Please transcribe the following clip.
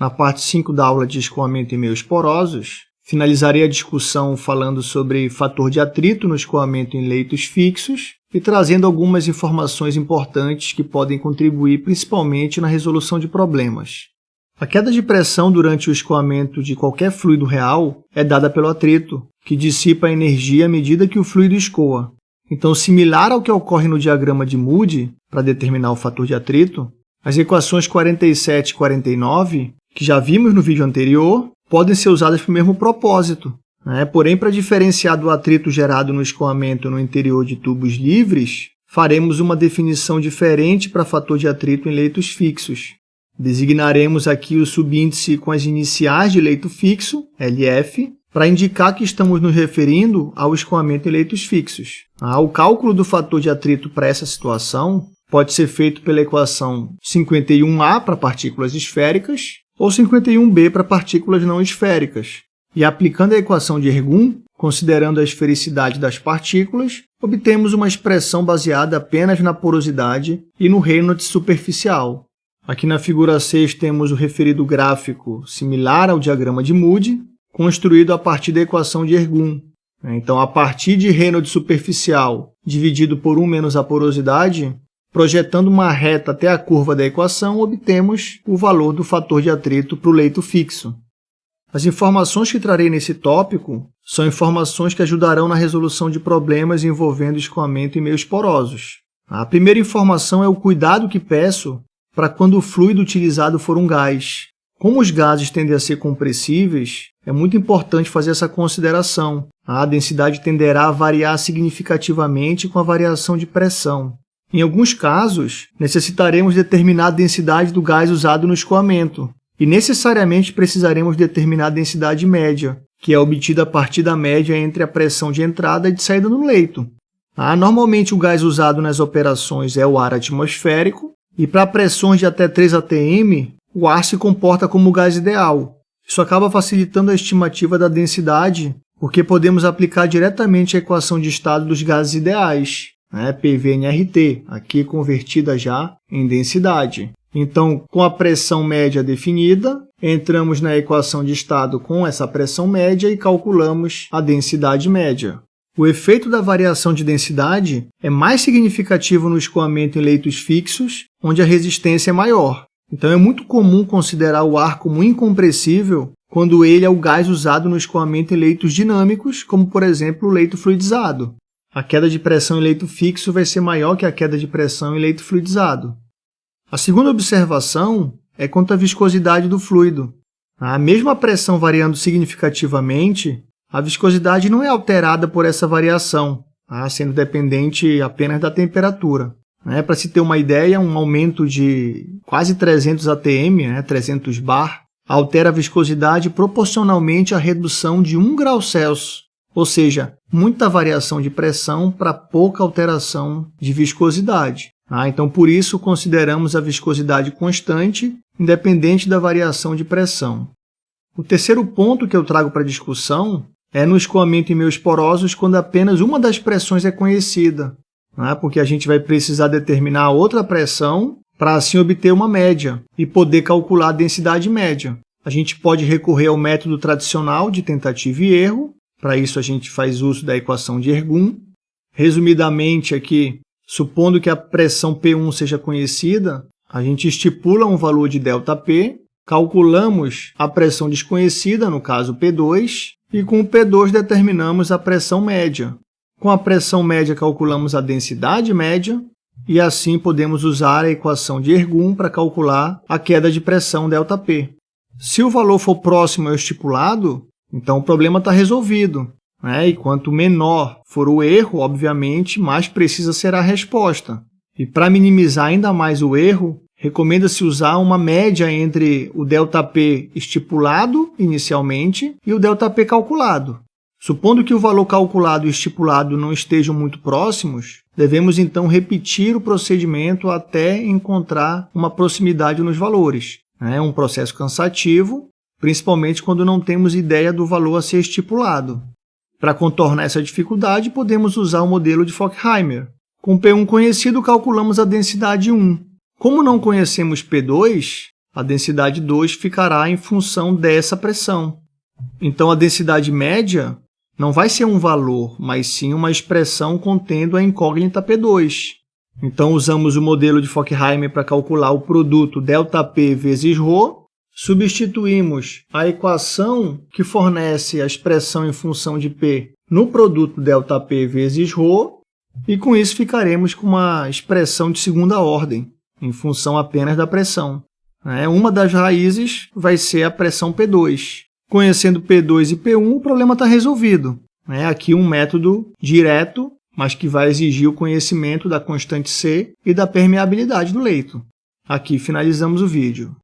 na parte 5 da aula de escoamento em meios porosos. Finalizarei a discussão falando sobre fator de atrito no escoamento em leitos fixos e trazendo algumas informações importantes que podem contribuir principalmente na resolução de problemas. A queda de pressão durante o escoamento de qualquer fluido real é dada pelo atrito, que dissipa a energia à medida que o fluido escoa. Então, similar ao que ocorre no diagrama de Moody, para determinar o fator de atrito, as equações 47 e 49, que já vimos no vídeo anterior, podem ser usadas para o mesmo propósito. Né? Porém, para diferenciar do atrito gerado no escoamento no interior de tubos livres, faremos uma definição diferente para fator de atrito em leitos fixos. Designaremos aqui o subíndice com as iniciais de leito fixo, LF, para indicar que estamos nos referindo ao escoamento em leitos fixos. Ah, o cálculo do fator de atrito para essa situação pode ser feito pela equação 51A para partículas esféricas ou 51b para partículas não esféricas. E aplicando a equação de Ergun, considerando a esfericidade das partículas, obtemos uma expressão baseada apenas na porosidade e no Reynolds superficial. Aqui na figura 6 temos o referido gráfico similar ao diagrama de Moody, construído a partir da equação de Ergun. Então, a partir de Reynolds superficial dividido por 1 menos a porosidade, Projetando uma reta até a curva da equação, obtemos o valor do fator de atrito para o leito fixo. As informações que trarei nesse tópico são informações que ajudarão na resolução de problemas envolvendo escoamento em meios porosos. A primeira informação é o cuidado que peço para quando o fluido utilizado for um gás. Como os gases tendem a ser compressíveis, é muito importante fazer essa consideração. A densidade tenderá a variar significativamente com a variação de pressão. Em alguns casos, necessitaremos determinar a densidade do gás usado no escoamento, e necessariamente precisaremos determinar a densidade média, que é obtida a partir da média entre a pressão de entrada e de saída no leito. Ah, normalmente, o gás usado nas operações é o ar atmosférico, e para pressões de até 3 atm, o ar se comporta como o gás ideal. Isso acaba facilitando a estimativa da densidade, porque podemos aplicar diretamente a equação de estado dos gases ideais, né, PVNRT, aqui convertida já em densidade. Então, com a pressão média definida, entramos na equação de estado com essa pressão média e calculamos a densidade média. O efeito da variação de densidade é mais significativo no escoamento em leitos fixos, onde a resistência é maior. Então, é muito comum considerar o ar como incompressível quando ele é o gás usado no escoamento em leitos dinâmicos, como, por exemplo, o leito fluidizado a queda de pressão em leito fixo vai ser maior que a queda de pressão em leito fluidizado. A segunda observação é quanto à viscosidade do fluido. A mesma pressão variando significativamente, a viscosidade não é alterada por essa variação, tá? sendo dependente apenas da temperatura. Né? Para se ter uma ideia, um aumento de quase 300 atm, né? 300 bar, altera a viscosidade proporcionalmente à redução de 1 grau Celsius ou seja, muita variação de pressão para pouca alteração de viscosidade. Ah, então, por isso, consideramos a viscosidade constante, independente da variação de pressão. O terceiro ponto que eu trago para discussão é no escoamento em meios porosos quando apenas uma das pressões é conhecida, né? porque a gente vai precisar determinar outra pressão para assim obter uma média e poder calcular a densidade média. A gente pode recorrer ao método tradicional de tentativa e erro, para isso, a gente faz uso da equação de Ergun. Resumidamente aqui, supondo que a pressão P1 seja conhecida, a gente estipula um valor de ΔP, calculamos a pressão desconhecida, no caso P2, e com o P2 determinamos a pressão média. Com a pressão média, calculamos a densidade média, e assim podemos usar a equação de Ergun para calcular a queda de pressão ΔP. Se o valor for próximo ao estipulado, então, o problema está resolvido. Né? E quanto menor for o erro, obviamente, mais precisa ser a resposta. E para minimizar ainda mais o erro, recomenda-se usar uma média entre o ΔP estipulado inicialmente e o ΔP calculado. Supondo que o valor calculado e estipulado não estejam muito próximos, devemos então repetir o procedimento até encontrar uma proximidade nos valores. É um processo cansativo, principalmente quando não temos ideia do valor a ser estipulado. Para contornar essa dificuldade, podemos usar o modelo de Fockheimer. Com P1 conhecido, calculamos a densidade 1. Como não conhecemos P2, a densidade 2 ficará em função dessa pressão. Então, a densidade média não vai ser um valor, mas sim uma expressão contendo a incógnita P2. Então, usamos o modelo de Fockheimer para calcular o produto ΔP vezes ρ, substituímos a equação que fornece a expressão em função de P no produto ΔP vezes ρ, e com isso ficaremos com uma expressão de segunda ordem, em função apenas da pressão. É, uma das raízes vai ser a pressão P2. Conhecendo P2 e P1, o problema está resolvido. É aqui um método direto, mas que vai exigir o conhecimento da constante C e da permeabilidade do leito. Aqui finalizamos o vídeo.